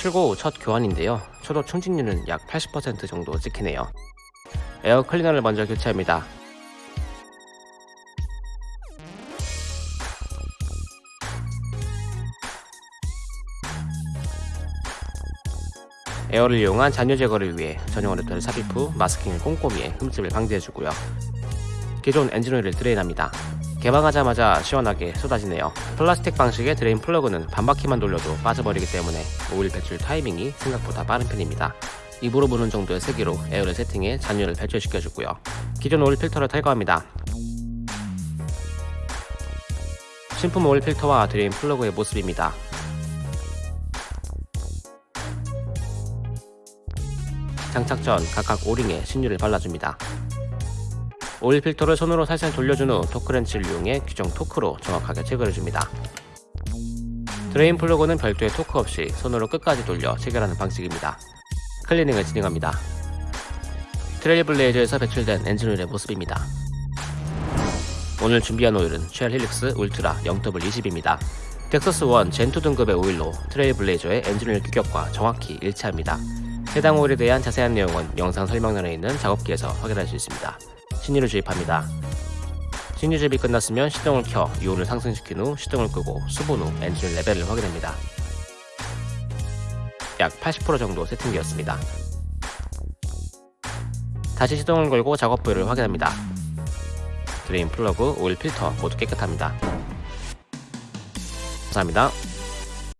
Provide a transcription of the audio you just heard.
출고 후 첫 교환인데요. 초도 충진율은 약 80% 정도 찍히네요. air cleaner를 먼저 교체합니다. air를 이용한 잔유 제거를 위해 전용 어댑터를 삽입 후 masking을 꼼꼼히 해 흠집을 방지해주고요. 기존 엔진오일을 drain합니다. 개방하자마자 시원하게 쏟아지네요. 플라스틱 방식의 drain plug는 반바퀴만 돌려도 빠져버리기 때문에 오일 배출 타이밍이 생각보다 빠른 편입니다. 입으로 부는 정도의 세기로 air를 세팅해 잔유를 배출시켜주고요. 기존 오일 필터를 탈거합니다. 신품 오일 필터와 drain plug의 모습입니다. 장착 전 각각 O-ring에 신유를 발라줍니다. 오일 필터를 손으로 살살 돌려준 후 torque wrench를 이용해 규정 토크로 정확하게 체결해줍니다. drain plug는 별도의 토크 없이 손으로 끝까지 돌려 체결하는 방식입니다. 클리닝을 진행합니다. 트레일블레이저에서 배출된 엔진오일의 모습입니다. 오늘 준비한 오일은 Shell Helix Ultra 0W20입니다. dexos 1 Gen2 등급의 오일로 트레일블레이저의 엔진오일 규격과 정확히 일치합니다. 해당 오일에 대한 자세한 내용은 영상 설명란에 있는 작업기에서 확인할 수 있습니다. 신유를 주입합니다. 신유 주입이 끝났으면 시동을 켜 유온을 상승시킨 후 시동을 끄고 수분 후 엔진 레벨을 확인합니다. 약 80% 정도 세팅되었습니다. 다시 시동을 걸고 작업 부위를 확인합니다. drain plug, 오일 필터 모두 깨끗합니다. 감사합니다.